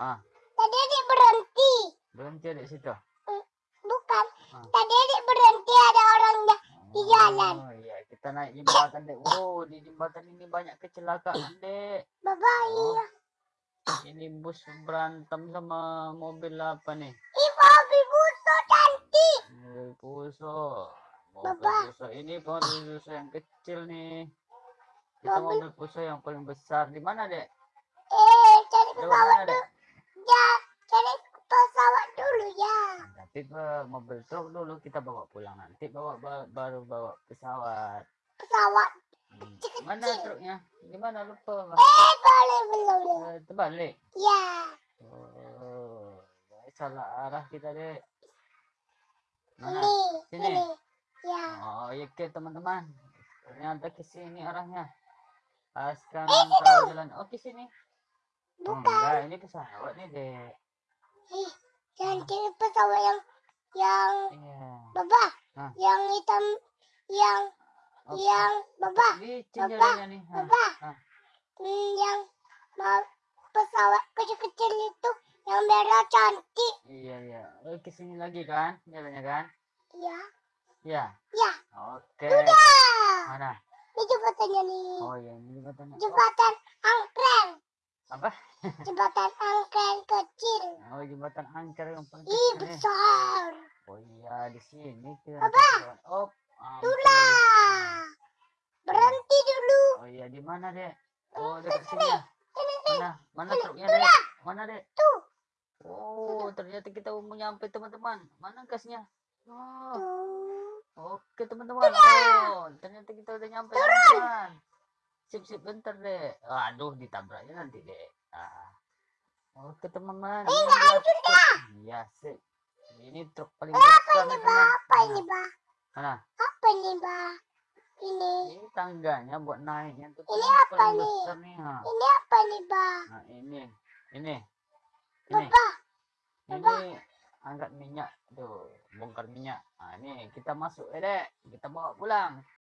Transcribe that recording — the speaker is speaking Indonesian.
Ah, Tadi adik berhenti. berhenti di situ. Bukan. Ah. Tadi adik berhenti ada orangnya. Di jalan. Oh iya, kita naik jembatan dek. Oh, di jembatan ini banyak kecelakaan dek. Baba Oh. iya. Ini bus berantem sama mobil apa nih? Ih mobil busuk cantik. Mobil puso. Mobil Bapak. puso ini mobil puso yang kecil nih. Kita Mobil- mobil yang paling besar. Di mana dek? Eh cari pesawat dulu. dek? Nanti ke mobil truk dulu kita bawa pulang. Nanti bawa ba- baru bawa pesawat. Pesawat. Hmm. Mana truknya? Di mana lupa? Eh boleh belum. Eh, terbalik. Ya. Oh, salah arah kita dek. Mana? Ini. Sini. Ini. Ya. Oh, iya ke teman-teman. Ternyata ke sini arahnya. Pas Eh, kanan tahu jalan. Oh, ke sini. Oh, Bukan. enggak, ini pesawat nih, Dek. Ih, jangan cari pesawat yang yang Iya. Baba. Hah? Yang hitam yang Oh, yang Baba. Hah, Baba. Hmm, yang pesawat kecil-kecil itu yang merah cantik. Iya, iya. Oh, ke sini lagi kan? Jalannya kan? Ya. Iya. Ya. Oke. Sudah. Mana? Ini jembatannya nih. Oh, iya, ini jembatannya. Oh, Jembatan angkren. apa? Jembatan angkren kecil. Oh, jembatan angker yang paling Ih, besar. Iya, di sini kita. Apa? Oh, lagi. Berhenti dulu. Oh iya, di mana, Dek? Oh, dekat sini. ya? Mana? Mana truknya, Dek? Mana, Dek? Tuh. Oh, ternyata kita mau nyampe, teman-teman. Mana gasnya? Oh, Tuh. oke, teman-teman. Oh, ternyata kita udah nyampe, teman-teman. Sip, sip, bentar, Dek. Aduh, ditabraknya nanti, Dek. Ah. Oke, teman-teman. Ini hancur truk. Iya, sip. Ini truk paling Apa besar ini, Ba? Apa ini, Ba? Mana? Apa ini, Ba? Ini. Ini tangganya buat naiknya tuh Ini apa nih? nih, ha. Ini apa nih, Ba? Nah, ini. Ini. Ini. Baba. Ini angkat minyak tuh, bongkar minyak. Nah, ini kita masuk, eh, Dek. Kita bawa pulang.